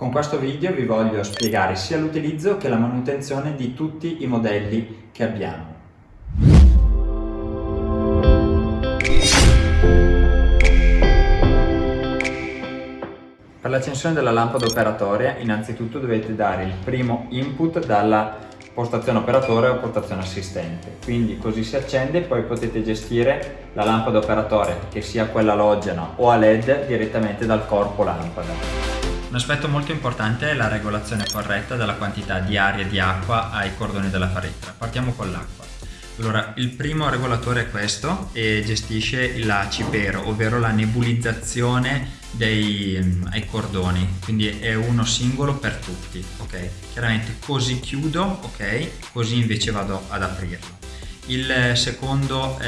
Con questo video vi voglio spiegare sia l'utilizzo che la manutenzione di tutti i modelli che abbiamo. Per l'accensione della lampada operatoria innanzitutto dovete dare il primo input dalla postazione operatore o postazione assistente quindi così si accende e poi potete gestire la lampada operatore che sia quella halogena o a led direttamente dal corpo lampada un aspetto molto importante è la regolazione corretta della quantità di aria e di acqua ai cordoni della faretra partiamo con l'acqua allora, il primo regolatore è questo e gestisce la cipero, ovvero la nebulizzazione dei um, ai cordoni, quindi è uno singolo per tutti, ok? Chiaramente così chiudo, ok? Così invece vado ad aprirlo. Il secondo,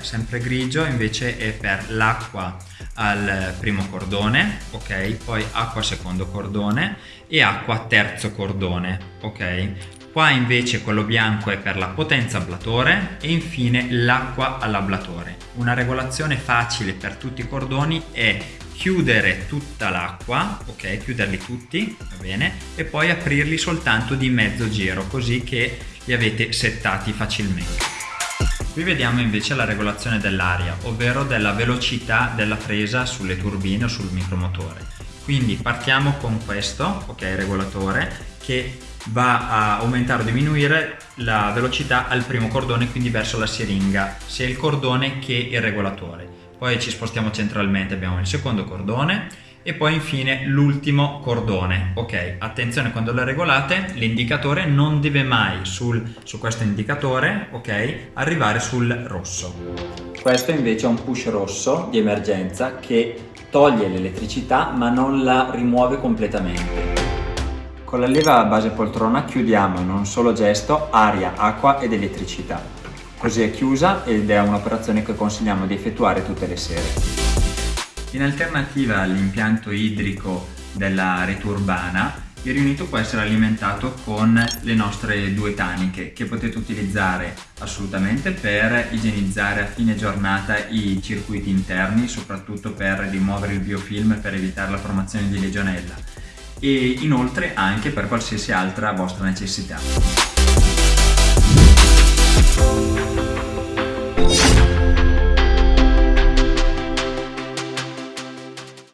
sempre grigio, invece è per l'acqua al primo cordone, ok? Poi acqua secondo cordone e acqua terzo cordone, ok? Qua invece quello bianco è per la potenza ablatore e infine l'acqua all'ablatore. Una regolazione facile per tutti i cordoni è chiudere tutta l'acqua, ok, chiuderli tutti, va bene, e poi aprirli soltanto di mezzo giro, così che li avete settati facilmente. Qui vediamo invece la regolazione dell'aria, ovvero della velocità della presa sulle turbine o sul micromotore. Quindi partiamo con questo, ok, regolatore, che va a aumentare o diminuire la velocità al primo cordone, quindi verso la siringa, sia il cordone che il regolatore. Poi ci spostiamo centralmente, abbiamo il secondo cordone e poi infine l'ultimo cordone. Ok, attenzione quando lo regolate, l'indicatore non deve mai sul, su questo indicatore, ok, arrivare sul rosso. Questo invece è un push rosso di emergenza che toglie l'elettricità ma non la rimuove completamente. Con la leva a base poltrona chiudiamo in un solo gesto aria, acqua ed elettricità. Così è chiusa ed è un'operazione che consigliamo di effettuare tutte le sere. In alternativa all'impianto idrico della rete urbana, il riunito può essere alimentato con le nostre due taniche che potete utilizzare assolutamente per igienizzare a fine giornata i circuiti interni, soprattutto per rimuovere il biofilm per evitare la formazione di legionella e inoltre anche per qualsiasi altra vostra necessità.